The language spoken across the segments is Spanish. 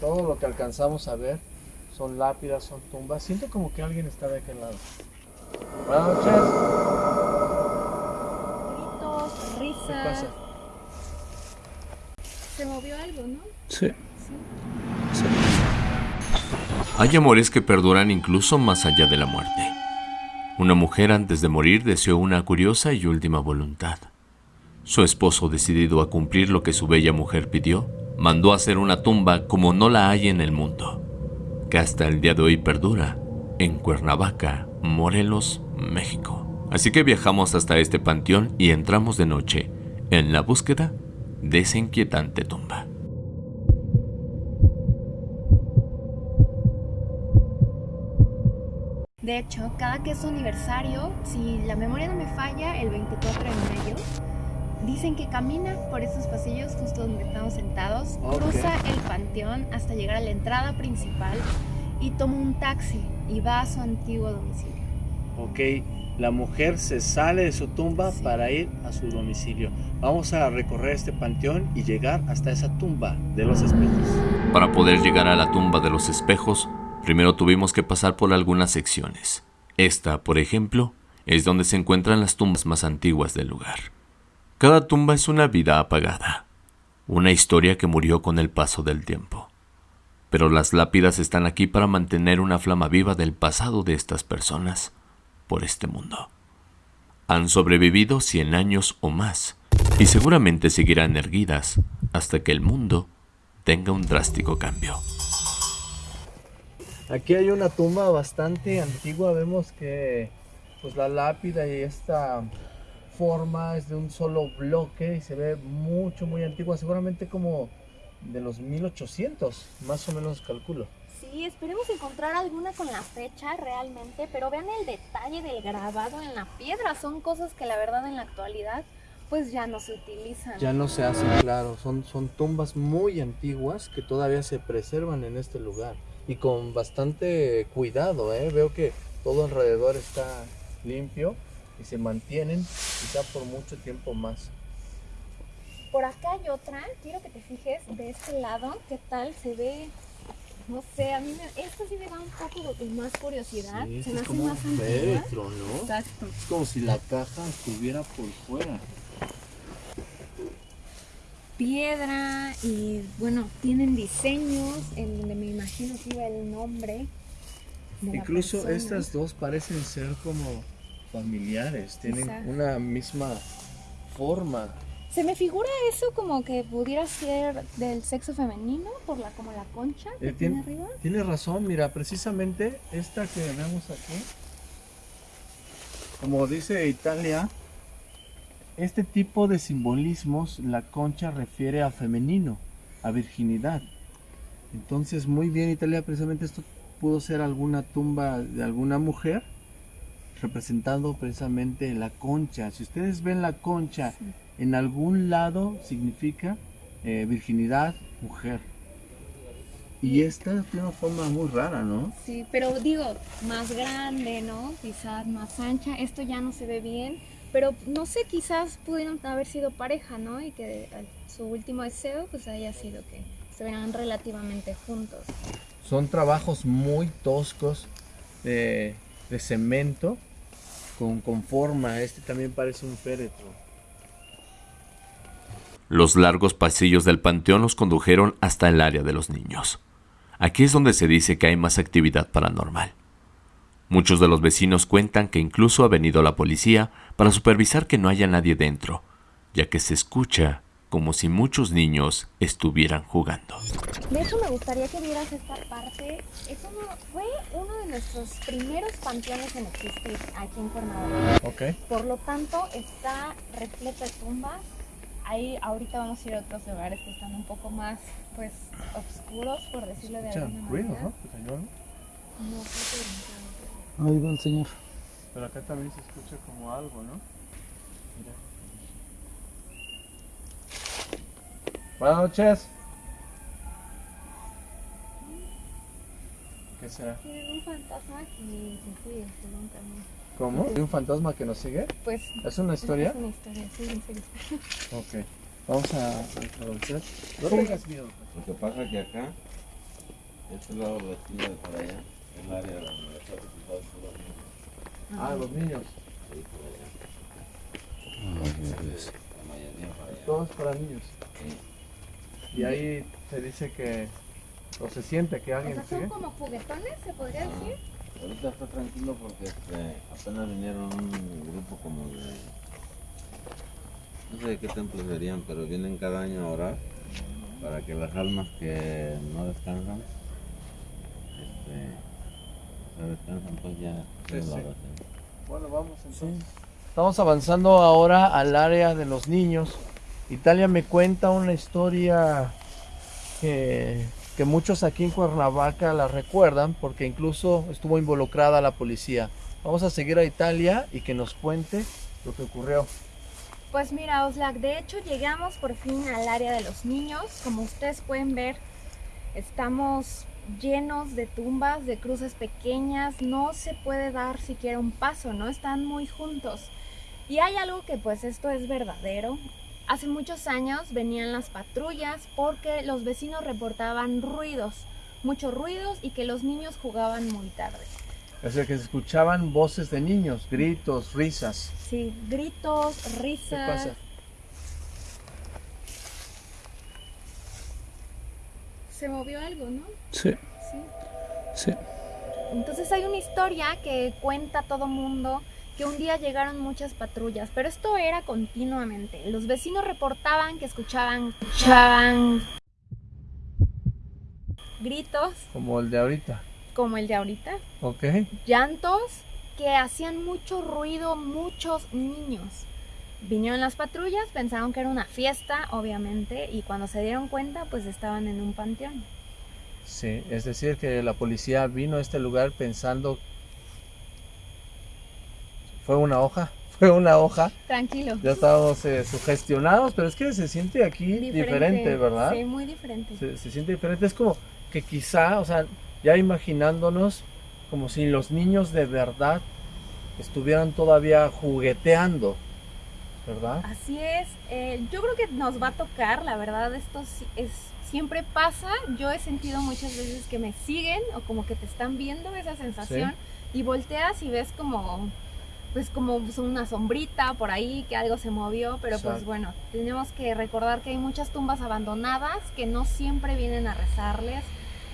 todo lo que alcanzamos a ver son lápidas, son tumbas. Siento como que alguien está de aquel lado. Buenas noches. Gritos, ¿Qué risas. pasa? Se movió algo, ¿no? Sí. Hay amores que perduran incluso más allá de la muerte. Una mujer antes de morir deseó una curiosa y última voluntad. Su esposo, decidido a cumplir lo que su bella mujer pidió, mandó hacer una tumba como no la hay en el mundo, que hasta el día de hoy perdura en Cuernavaca, Morelos, México. Así que viajamos hasta este panteón y entramos de noche en la búsqueda de esa inquietante tumba. De hecho, cada que es su aniversario, si la memoria no me falla, el 24 de mayo, dicen que camina por estos pasillos justo donde estamos sentados, cruza el panteón hasta llegar a la entrada principal y toma un taxi y va a su antiguo domicilio. Ok, la mujer se sale de su tumba Sí. para ir a su domicilio. Vamos a recorrer este panteón y llegar hasta esa tumba de los espejos. Para poder llegar a la tumba de los espejos, primero tuvimos que pasar por algunas secciones. Esta, por ejemplo, es donde se encuentran las tumbas más antiguas del lugar. Cada tumba es una vida apagada, una historia que murió con el paso del tiempo. Pero las lápidas están aquí para mantener una flama viva del pasado de estas personas por este mundo. Han sobrevivido 100 años o más y seguramente seguirán erguidas hasta que el mundo tenga un drástico cambio. Aquí hay una tumba bastante antigua, vemos que pues la lápida y esta forma es de un solo bloque y se ve mucho muy antigua, seguramente como de los 1800, más o menos calculo. Sí, esperemos encontrar alguna con la fecha realmente, pero vean el detalle del grabado en la piedra. Son cosas que la verdad en la actualidad pues ya no se utilizan. Ya no se hacen, claro, son, son tumbas muy antiguas que todavía se preservan en este lugar y con bastante cuidado, ¿eh? veo que todo alrededor está limpio y se mantienen quizá por mucho tiempo más. Por acá hay otra, quiero que te fijes de este lado, qué tal se ve. No sé, a mí me, esta sí me da un poco de más curiosidad. Sí, se me es hace como un más féretro, ¿no? Exacto. Es como si la caja estuviera por fuera. Piedra y bueno, tienen diseños en donde me imagino que iba el nombre. de Incluso persona. estas dos parecen ser como familiares, tienen una misma forma. Se me figura eso como que pudiera ser del sexo femenino, por la como la concha que Eh, tiene tien- arriba. Tienes razón, mira, precisamente esta que vemos aquí, como dice Italia, este tipo de simbolismos, la concha refiere a femenino, a virginidad. Entonces, muy bien, Italia, precisamente esto pudo ser alguna tumba de alguna mujer representando precisamente la concha. Si ustedes ven la concha Sí. en algún lado, significa eh, virginidad, mujer. Y esta tiene una forma muy rara, ¿no? Sí, pero digo, más grande, ¿no? Quizás más ancha. Esto ya no se ve bien, pero no sé, quizás pudieron haber sido pareja, ¿no? Y que eh, su último deseo pues haya sido que estuvieran relativamente juntos. Son trabajos muy toscos de, de cemento con, con forma. Este también parece un féretro. Los largos pasillos del panteón nos condujeron hasta el área de los niños. Aquí es donde se dice que hay más actividad paranormal. Muchos de los vecinos cuentan que incluso ha venido la policía para supervisar que no haya nadie dentro, ya que se escucha como si muchos niños estuvieran jugando. De hecho, me gustaría que vieras esta parte. Es uno, fue uno de nuestros primeros panteones en existir aquí en Cuernavaca. Ok. Por lo tanto, está repleto de tumbas. Ahí ahorita vamos a ir a otros lugares que están un poco más, pues, oscuros, por decirlo de alguna ruido, manera. ¿no? Pues. No, creo que Ahí va el señor. Pero acá también se escucha como algo, ¿no? Mira. Buenas noches. ¿Qué será? Tienen un fantasma que se sigue, según también. ¿Cómo? ¿Hay un fantasma que nos sigue? Pues, ¿Es una historia? es una historia, sí, en serio. Ok. Vamos a avanzar. No tengas miedo. Lo que pasa es que acá Este lado de la esquina de por allá, el área donde está representado por los niños. Ah, los niños. Sí, por allá. La mayoría para allá. Todo es para niños. Sí. Y ahí se dice que, o se siente que O alguien sea, son sigue. como juguetones, se podría decir. Ahorita está tranquilo porque este, apenas vinieron un grupo como de... No sé de qué templo serían, pero vienen cada año a orar para que las almas que no descansan, este, se descansan pues ya Sí, sí. Bueno, vamos entonces. Estamos avanzando ahora al área de los niños. Italia me cuenta una historia que, muchos aquí en Cuernavaca la recuerdan porque incluso estuvo involucrada la policía. Vamos a seguir a Italia y que nos cuente lo que ocurrió. Pues mira, Oslak, de hecho llegamos por fin al área de los niños. Como ustedes pueden ver, estamos llenos de tumbas, de cruces pequeñas. No se puede dar siquiera un paso, ¿no? Están muy juntos. Y hay algo que pues esto es verdadero. Hace muchos años venían las patrullas porque los vecinos reportaban ruidos, muchos ruidos y que los niños jugaban muy tarde. Es decir, que se escuchaban voces de niños, gritos, risas. Sí, gritos, ¿Qué risas. pasa? Se movió algo, ¿no? Sí, Sí. sí. Entonces hay una historia que cuenta todo mundo que un día llegaron muchas patrullas, pero esto era continuamente. Los vecinos reportaban que escuchaban, escuchaban gritos Como el de ahorita. como el de ahorita, Ok. llantos que hacían mucho ruido, muchos niños. Vinieron las patrullas, pensaron que era una fiesta, obviamente, y cuando se dieron cuenta, pues estaban en un panteón. Sí, es decir, que la policía vino a este lugar pensando... Fue una hoja, fue una hoja. Tranquilo. Ya estábamos eh, sugestionados, pero es que se siente aquí diferente, ¿verdad? Sí, muy diferente. Se, se siente diferente. Es como que quizá, o sea, ya imaginándonos como si los niños de verdad estuvieran todavía jugueteando, ¿verdad? Así es, eh, yo creo que nos va a tocar, la verdad, esto es, siempre pasa, yo he sentido muchas veces que me siguen o como que te están viendo esa sensación y volteas y ves como, pues como una sombrita por ahí, que algo se movió, pero pues bueno, tenemos que recordar que hay muchas tumbas abandonadas que no siempre vienen a rezarles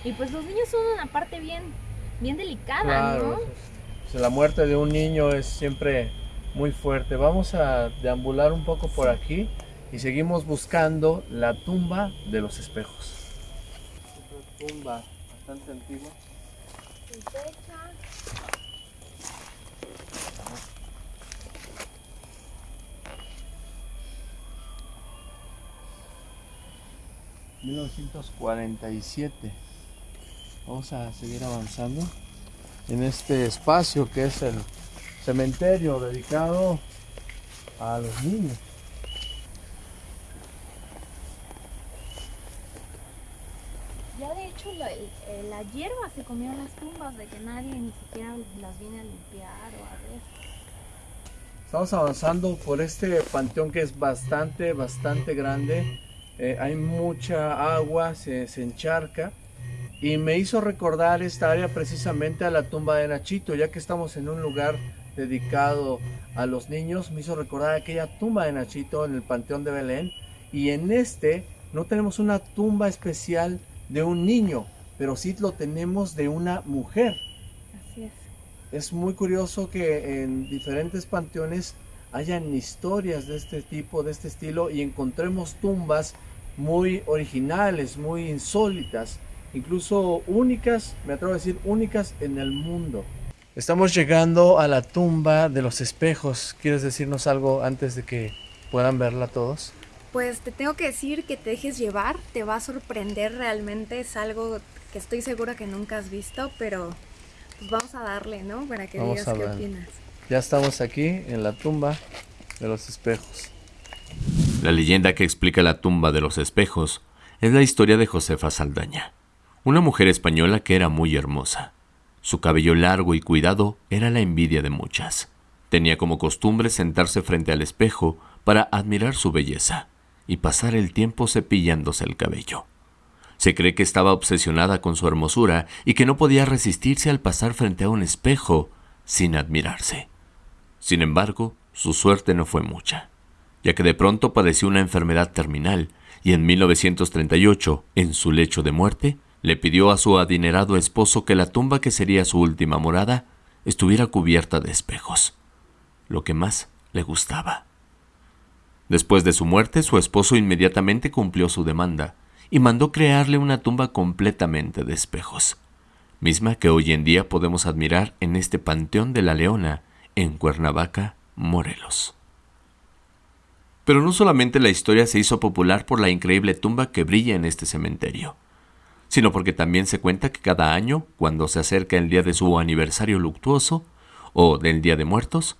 y pues los niños son una parte bien, bien delicada, Claro, ¿no? pues, la muerte de un niño es siempre muy fuerte. Vamos a deambular un poco por aquí y seguimos buscando la tumba de los espejos. Una tumba bastante antigua. 1947. Vamos a seguir avanzando en este espacio que es el cementerio dedicado a los niños. Ya de hecho la, eh, la hierba se comió las tumbas de que nadie ni siquiera las viene a limpiar o a ver. Estamos avanzando por este panteón que es bastante, bastante grande. Eh, hay mucha agua, se, se encharca. Y me hizo recordar esta área precisamente a la tumba de Nachito, ya que estamos en un lugar dedicado a los niños. Me hizo recordar aquella tumba de Nachito en el Panteón de Belén. Y en este no tenemos una tumba especial de un niño, pero sí lo tenemos de una mujer. Así es. Es muy curioso que en diferentes panteones hayan historias de este tipo, de este estilo, y encontremos tumbas muy originales, muy insólitas, incluso únicas, me atrevo a decir únicas en el mundo. Estamos llegando a la tumba de los espejos. ¿Quieres decirnos algo antes de que puedan verla todos? Pues te tengo que decir que te dejes llevar, te va a sorprender realmente, es algo que estoy segura que nunca has visto, pero pues vamos a darle, ¿no? Para que Vamos digas qué opinas. Ya estamos aquí en la tumba de los espejos. La leyenda que explica la tumba de los espejos es la historia de Josefa Saldaña, una mujer española que era muy hermosa. Su cabello largo y cuidado era la envidia de muchas. Tenía como costumbre sentarse frente al espejo para admirar su belleza y pasar el tiempo cepillándose el cabello. Se cree que estaba obsesionada con su hermosura y que no podía resistirse al pasar frente a un espejo sin admirarse. Sin embargo, su suerte no fue mucha, ya que de pronto padeció una enfermedad terminal y en 1938, en su lecho de muerte, le pidió a su adinerado esposo que la tumba que sería su última morada estuviera cubierta de espejos, lo que más le gustaba. Después de su muerte, su esposo inmediatamente cumplió su demanda y mandó crearle una tumba completamente de espejos, misma que hoy en día podemos admirar en este Panteón de la Leona, en Cuernavaca, Morelos. Pero no solamente la historia se hizo popular por la increíble tumba que brilla en este cementerio, sino porque también se cuenta que cada año, cuando se acerca el día de su aniversario luctuoso o del Día de Muertos,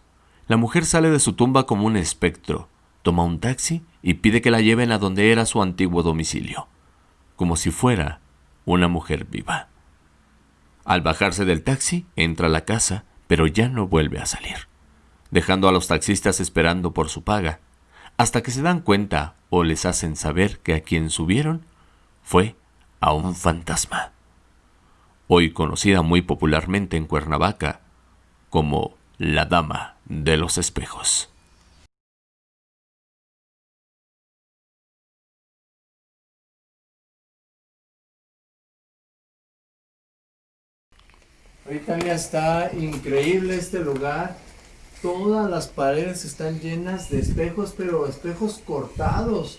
la mujer sale de su tumba como un espectro, toma un taxi y pide que la lleven a donde era su antiguo domicilio, como si fuera una mujer viva. Al bajarse del taxi, entra a la casa, pero ya no vuelve a salir, dejando a los taxistas esperando por su paga, hasta que se dan cuenta o les hacen saber que a quien subieron fue a un fantasma, hoy conocida muy popularmente en Cuernavaca como la Dama de los Espejos. Ahorita ya está increíble este lugar. Todas las paredes están llenas de espejos, pero espejos cortados.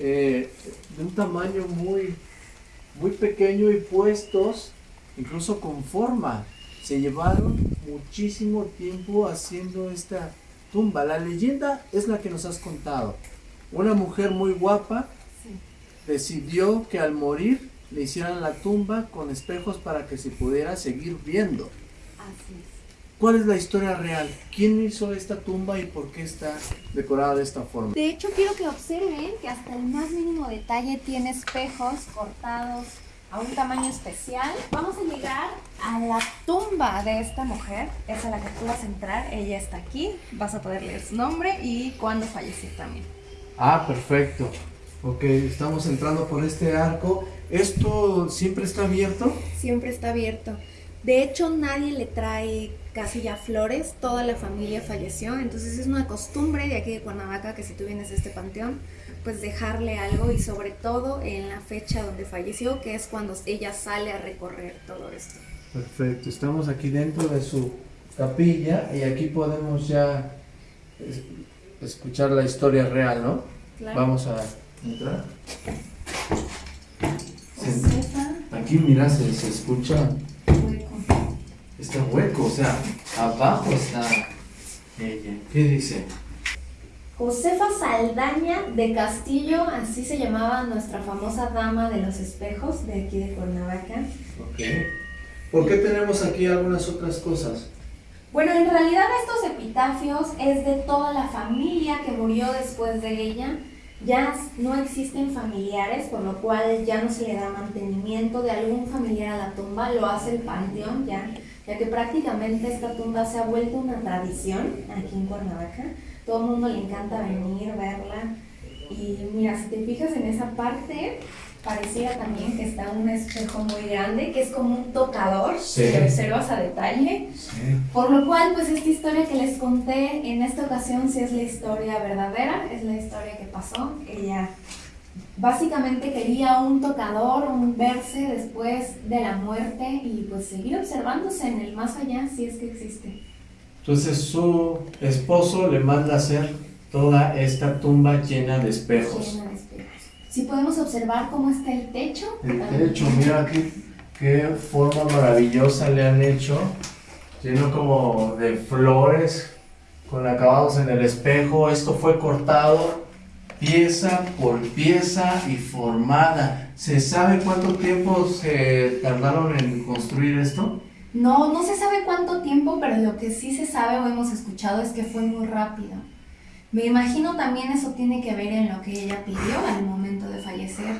eh, de un tamaño muy, muy pequeño y puestos, incluso con forma. Se llevaron muchísimo tiempo haciendo esta tumba. La leyenda es la que nos has contado. Una mujer muy guapa decidió que al morir le hicieran la tumba con espejos para que se pudiera seguir viendo. Así es. ¿Cuál es la historia real? ¿Quién hizo esta tumba y por qué está decorada de esta forma? De hecho, quiero que observen que hasta el más mínimo detalle tiene espejos cortados a un tamaño especial. Vamos a llegar a la tumba de esta mujer, es a la que tú vas a entrar. Ella está aquí, vas a poder leer su nombre y cuándo falleció también. Ah, perfecto. Ok, estamos entrando por este arco. ¿Esto siempre está abierto? Siempre está abierto. De hecho, nadie le trae casi ya flores, toda la familia falleció, entonces es una costumbre de aquí de Cuernavaca que si tú vienes a este panteón, pues dejarle algo y sobre todo en la fecha donde falleció, que es cuando ella sale a recorrer todo esto. Perfecto, estamos aquí dentro de su capilla y aquí podemos ya es- escuchar la historia real, ¿no? Claro. Vamos a entrar. Aquí mira, se, se escucha, Hueco. está hueco, o sea, abajo está ella. ¿Qué dice? Josefa Saldaña de Castillo, así se llamaba nuestra famosa dama de los espejos de aquí de Cuernavaca. Ok. ¿Por qué tenemos aquí algunas otras cosas? Bueno, en realidad estos epitafios es de toda la familia que murió después de ella. Ya no existen familiares, por lo cual ya no se le da mantenimiento de algún familiar a la tumba, lo hace el panteón ya, ya que prácticamente esta tumba se ha vuelto una tradición aquí en Cuernavaca. Todo el mundo le encanta venir, verla. Y mira, si te fijas en esa parte, pareciera también que está un espejo muy grande, que es como un tocador, Sí. lo observas a detalle. Por lo cual, pues esta historia que les conté en esta ocasión sí es la historia verdadera, es la historia que pasó. Ella básicamente quería un tocador, un verse después de la muerte y pues seguir observándose en el más allá si es que existe. Entonces su esposo le manda hacer toda esta tumba llena de espejos. Llena de espejos. Si podemos observar cómo está el techo. El techo, mira aquí qué forma maravillosa le han hecho, lleno como de flores, con acabados en el espejo. Esto fue cortado pieza por pieza y formada. ¿Se sabe cuánto tiempo se tardaron en construir esto? No, no se sabe cuánto tiempo, pero lo que sí se sabe o hemos escuchado es que fue muy rápido. Me imagino también eso tiene que ver en lo que ella pidió al momento de fallecer.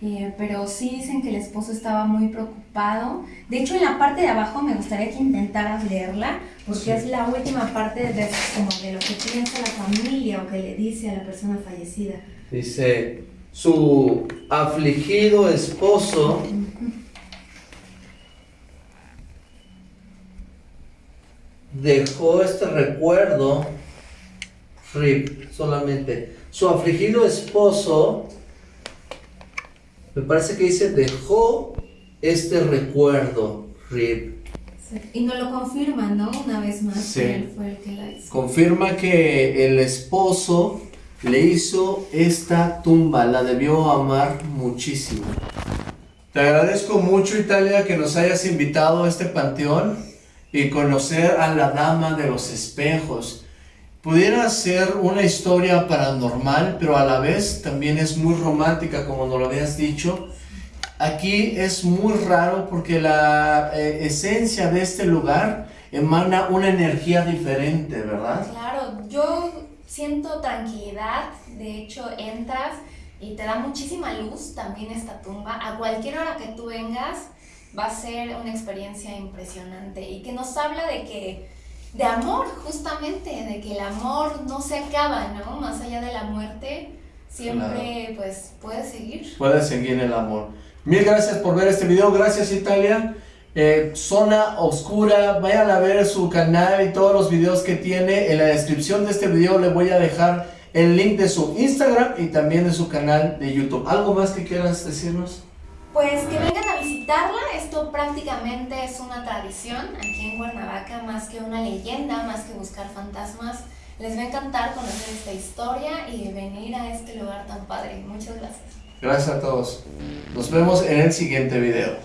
Eh, pero sí dicen que el esposo estaba muy preocupado. De hecho, en la parte de abajo me gustaría que intentaras leerla, porque Sí. es la última parte de, como de lo que piensa la familia o que le dice a la persona fallecida. Dice, su afligido esposo dejó este recuerdo, Rip, solamente. Su afligido esposo, me parece que dice, dejó este recuerdo, Rip. Y no lo confirma, ¿no? Una vez más, Sí. que él fue el que la hizo. Confirma que el esposo le hizo esta tumba, la debió amar muchísimo. Te agradezco mucho Italia que nos hayas invitado a este panteón y conocer a la dama de los espejos. Pudiera ser una historia paranormal, pero a la vez también es muy romántica, como nos lo habías dicho. Aquí es muy raro porque la eh, esencia de este lugar emana una energía diferente, ¿verdad? Claro, yo siento tranquilidad, de hecho entras y te da muchísima luz también esta tumba. A cualquier hora que tú vengas va a ser una experiencia impresionante y que nos habla de que, de amor justamente, de que el amor no se acaba, ¿no? Más allá de la muerte, siempre pues puede seguir. Puede seguir el amor. Mil gracias por ver este video, gracias Italia. Eh, Zona Oscura, vayan a ver su canal y todos los videos que tiene. En la descripción de este video le voy a dejar el link de su Instagram y también de su canal de YouTube. ¿Algo más que quieras decirnos? Pues que vengan a esto prácticamente es una tradición aquí en Cuernavaca, más que una leyenda, más que buscar fantasmas. Les va a encantar conocer esta historia y venir a este lugar tan padre. Muchas gracias. Gracias a todos. Nos vemos en el siguiente video.